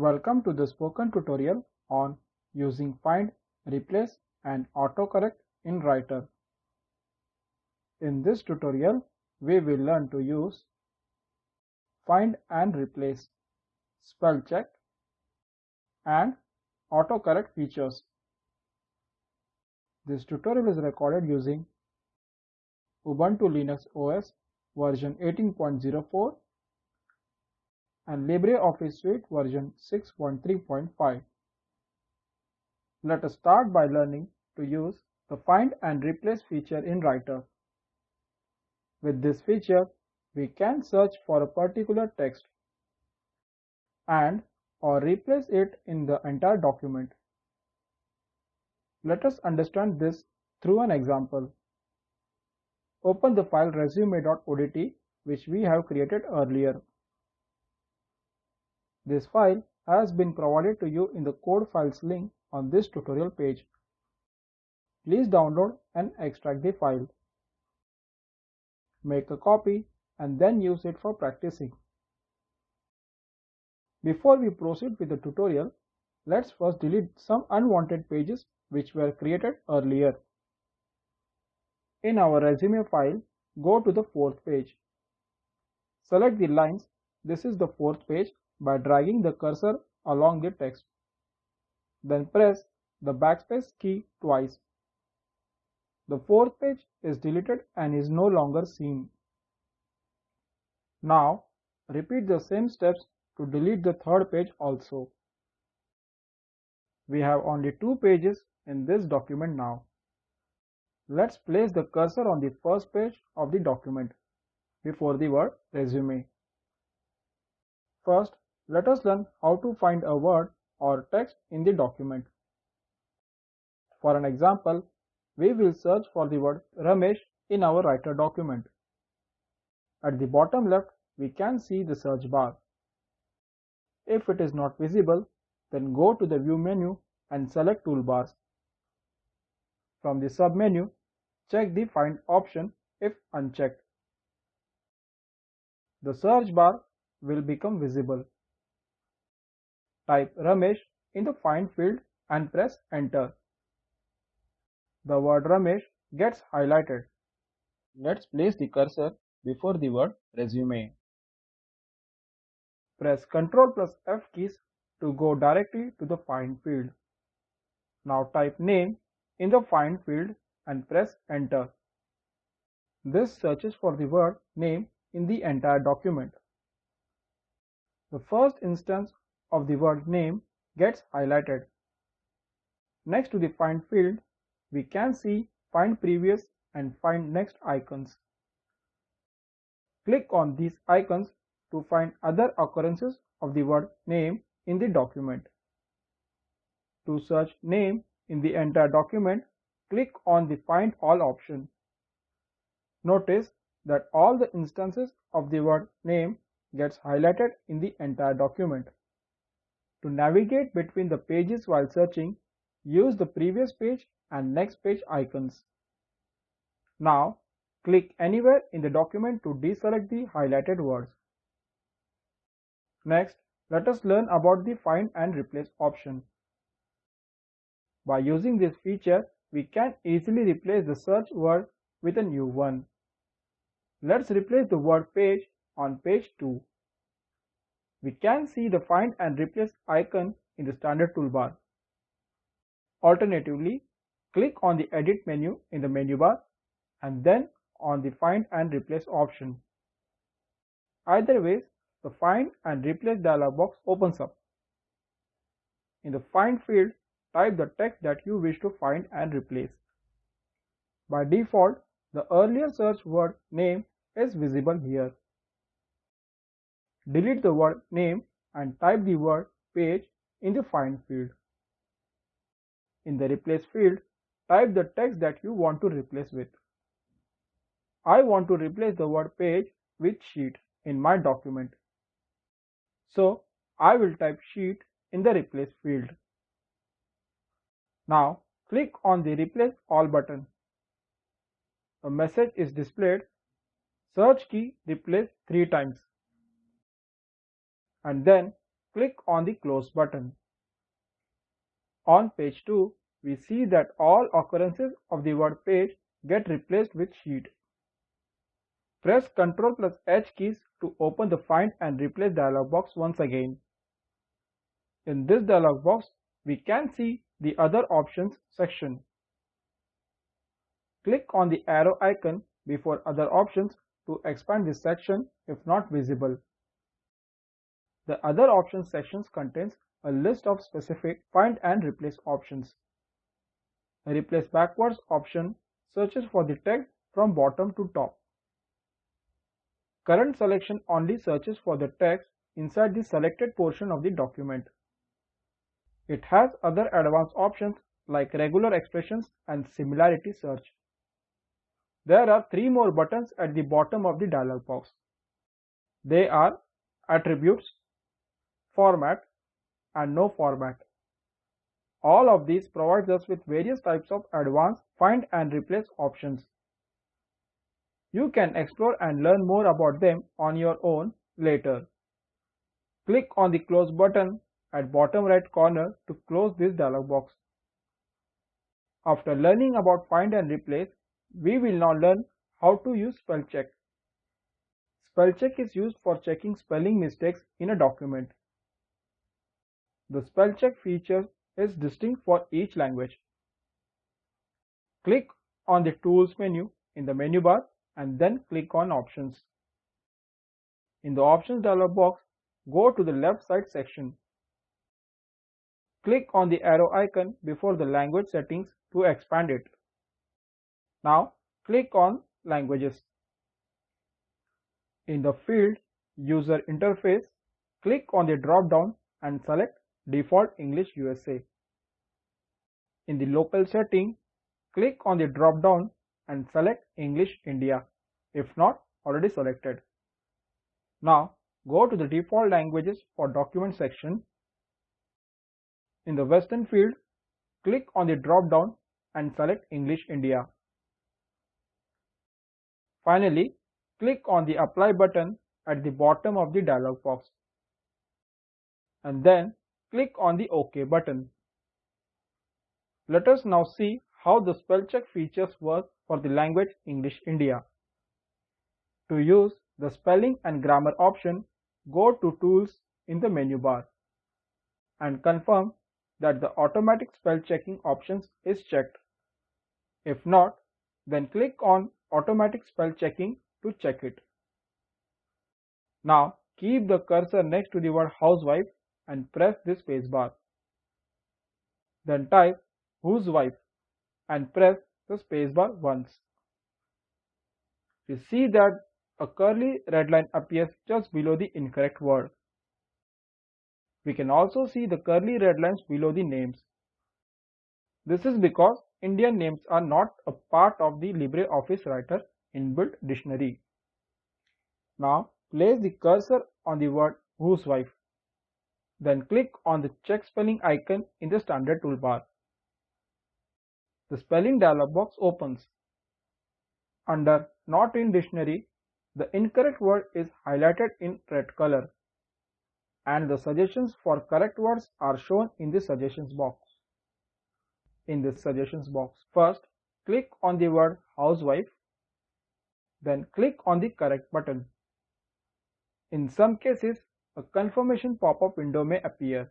Welcome to the spoken tutorial on using find, replace and autocorrect in Writer. In this tutorial, we will learn to use find and replace, spell check and autocorrect features. This tutorial is recorded using Ubuntu Linux OS version 18.04 and LibreOffice Suite version 6.3.5. Let us start by learning to use the Find and Replace feature in Writer. With this feature, we can search for a particular text and or replace it in the entire document. Let us understand this through an example. Open the file resume.odt which we have created earlier. This file has been provided to you in the code files link on this tutorial page. Please download and extract the file. Make a copy and then use it for practicing. Before we proceed with the tutorial, let's first delete some unwanted pages which were created earlier. In our resume file, go to the fourth page. Select the lines, this is the fourth page by dragging the cursor along the text. Then press the backspace key twice. The fourth page is deleted and is no longer seen. Now, repeat the same steps to delete the third page also. We have only two pages in this document now. Let's place the cursor on the first page of the document before the word resume. First, let us learn how to find a word or text in the document. For an example, we will search for the word Ramesh in our writer document. At the bottom left, we can see the search bar. If it is not visible, then go to the view menu and select toolbars. From the submenu, check the find option if unchecked. The search bar will become visible. Type Ramesh in the find field and press enter. The word Ramesh gets highlighted. Let's place the cursor before the word resume. Press Ctrl plus F keys to go directly to the find field. Now type name in the find field and press enter. This searches for the word name in the entire document. The first instance of the word name gets highlighted. Next to the find field, we can see find previous and find next icons. Click on these icons to find other occurrences of the word name in the document. To search name in the entire document, click on the Find All option. Notice that all the instances of the word name gets highlighted in the entire document. To navigate between the pages while searching, use the previous page and next page icons. Now, click anywhere in the document to deselect the highlighted words. Next, let us learn about the Find and Replace option. By using this feature, we can easily replace the search word with a new one. Let's replace the word page on page 2. We can see the find and replace icon in the standard toolbar. Alternatively, click on the edit menu in the menu bar and then on the find and replace option. Either way, the find and replace dialog box opens up. In the find field, type the text that you wish to find and replace. By default, the earlier search word name is visible here. Delete the word name and type the word page in the find field. In the replace field, type the text that you want to replace with. I want to replace the word page with sheet in my document. So I will type sheet in the replace field. Now click on the replace all button. A message is displayed. Search key replace three times. And then click on the Close button. On page 2, we see that all occurrences of the word page get replaced with sheet. Press Ctrl plus H keys to open the Find and Replace dialog box once again. In this dialog box, we can see the Other Options section. Click on the arrow icon before Other Options to expand this section if not visible. The Other Options section contains a list of specific Find and Replace options. The Replace Backwards option searches for the text from bottom to top. Current selection only searches for the text inside the selected portion of the document. It has other advanced options like regular expressions and similarity search. There are three more buttons at the bottom of the dialog box. They are Attributes, Format and No Format. All of these provides us with various types of advanced find and replace options. You can explore and learn more about them on your own later. Click on the close button at bottom right corner to close this dialog box. After learning about find and replace, we will now learn how to use spell check. Spell check is used for checking spelling mistakes in a document. The spell check feature is distinct for each language. Click on the Tools menu in the menu bar and then click on Options. In the Options dialog box, go to the left side section Click on the arrow icon before the language settings to expand it. Now click on Languages. In the field User Interface, click on the drop-down and select Default English USA. In the local setting, click on the drop-down and select English India, if not already selected. Now go to the default languages for document section in the Western field, click on the drop-down and select English India. Finally, click on the Apply button at the bottom of the dialog box. And then click on the OK button. Let us now see how the spell check features work for the language English India. To use the spelling and grammar option, go to Tools in the menu bar and confirm that the automatic spell checking options is checked. If not, then click on automatic spell checking to check it. Now keep the cursor next to the word housewife and press the spacebar. Then type whose wife and press the spacebar once. You see that a curly red line appears just below the incorrect word. We can also see the curly red lines below the names. This is because Indian names are not a part of the LibreOffice Writer inbuilt dictionary. Now place the cursor on the word whose wife. Then click on the check spelling icon in the standard toolbar. The spelling dialog box opens. Under not in dictionary, the incorrect word is highlighted in red color and the suggestions for correct words are shown in the suggestions box. In this suggestions box, first click on the word housewife, then click on the correct button. In some cases, a confirmation pop-up window may appear.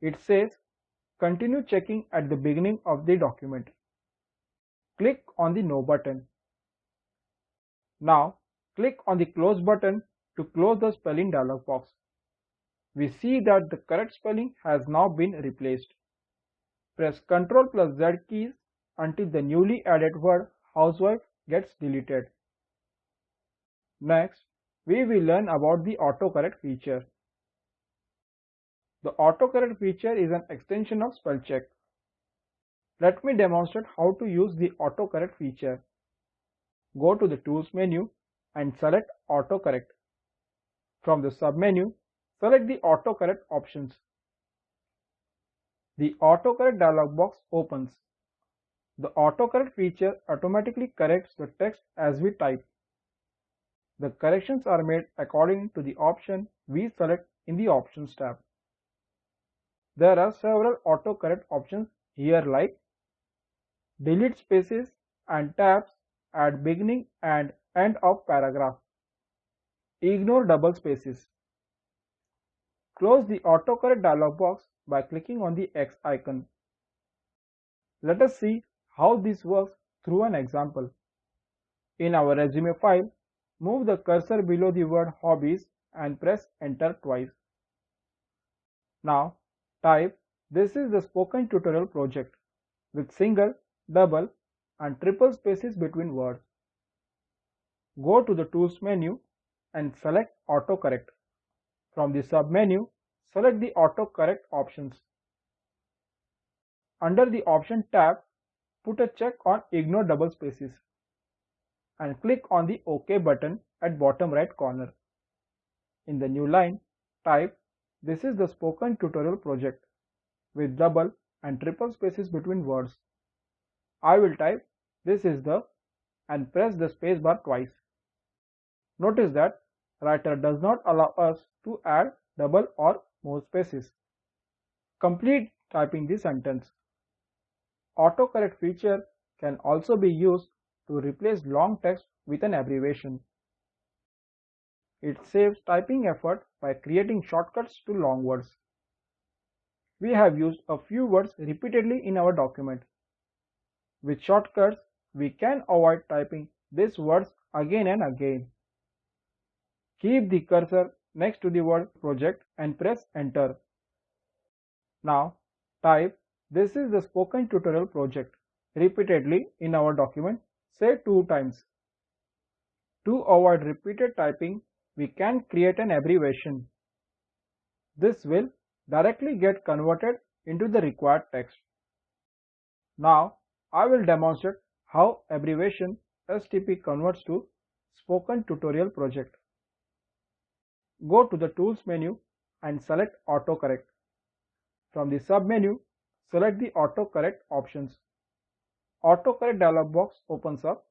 It says continue checking at the beginning of the document. Click on the no button. Now click on the close button to close the spelling dialog box. We see that the correct spelling has now been replaced. Press Ctrl plus Z keys until the newly added word housewife gets deleted. Next, we will learn about the autocorrect feature. The autocorrect feature is an extension of spellcheck. Let me demonstrate how to use the autocorrect feature. Go to the Tools menu and select Autocorrect. From the submenu, select the autocorrect options. The autocorrect dialog box opens. The autocorrect feature automatically corrects the text as we type. The corrections are made according to the option we select in the Options tab. There are several autocorrect options here like delete spaces and tabs at beginning and end of paragraph. Ignore double spaces. Close the autocorrect dialog box by clicking on the X icon. Let us see how this works through an example. In our resume file, move the cursor below the word hobbies and press enter twice. Now type this is the spoken tutorial project with single, double and triple spaces between words. Go to the tools menu and select autocorrect. From the sub menu, select the autocorrect options. Under the option tab, put a check on ignore double spaces and click on the OK button at bottom right corner. In the new line, type this is the spoken tutorial project with double and triple spaces between words. I will type this is the and press the spacebar twice. Notice that writer does not allow us to add double or more spaces. Complete typing the sentence. Autocorrect feature can also be used to replace long text with an abbreviation. It saves typing effort by creating shortcuts to long words. We have used a few words repeatedly in our document. With shortcuts, we can avoid typing these words again and again. Keep the cursor next to the word project and press enter. Now type this is the spoken tutorial project repeatedly in our document say two times. To avoid repeated typing we can create an abbreviation. This will directly get converted into the required text. Now I will demonstrate how abbreviation STP converts to Spoken Tutorial Project. Go to the Tools menu and select Autocorrect. From the sub-menu, select the Autocorrect options. Autocorrect dialog box opens up.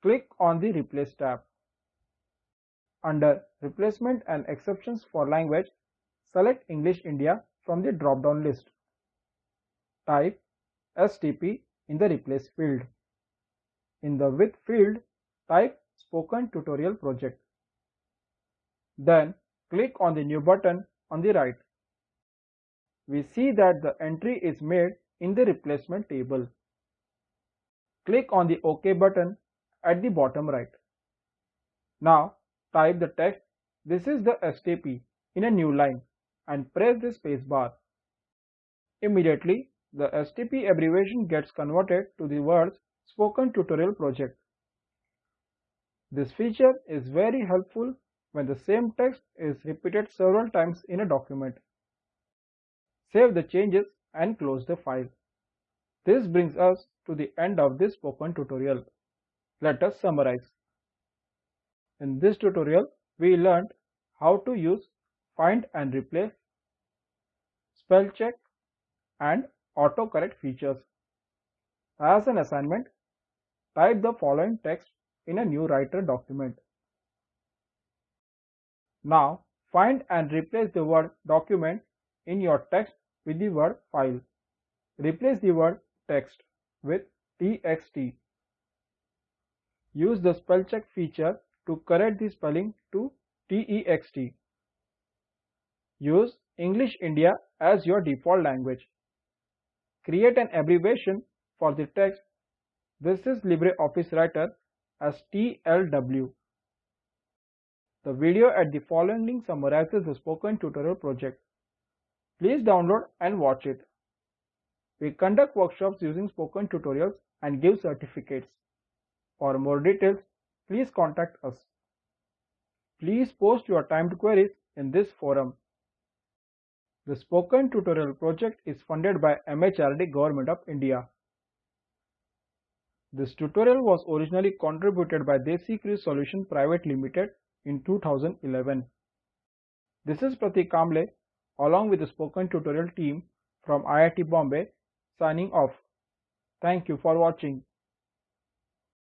Click on the Replace tab. Under Replacement and Exceptions for Language, select English India from the drop-down list. Type STP in the Replace field. In the With field, type Spoken Tutorial Project. Then click on the New button on the right. We see that the entry is made in the replacement table. Click on the OK button at the bottom right. Now type the text this is the STP in a new line and press the space bar. Immediately the STP abbreviation gets converted to the words Spoken Tutorial Project. This feature is very helpful when the same text is repeated several times in a document. Save the changes and close the file. This brings us to the end of this spoken tutorial. Let us summarize. In this tutorial, we learned how to use find and replace, spell check and autocorrect features. As an assignment, type the following text in a new writer document. Now find and replace the word document in your text with the word file. Replace the word text with txt. Use the spell check feature to correct the spelling to text. Use English India as your default language. Create an abbreviation for the text. This is LibreOffice Writer as TLW. The video at the following link summarizes the spoken tutorial project. Please download and watch it. We conduct workshops using spoken tutorials and give certificates. For more details, please contact us. Please post your timed queries in this forum. The Spoken Tutorial project is funded by MHRD Government of India. This tutorial was originally contributed by Desi Crew Solution Private Limited in 2011. This is Pratik Kamble along with the spoken tutorial team from IIT Bombay signing off. Thank you for watching.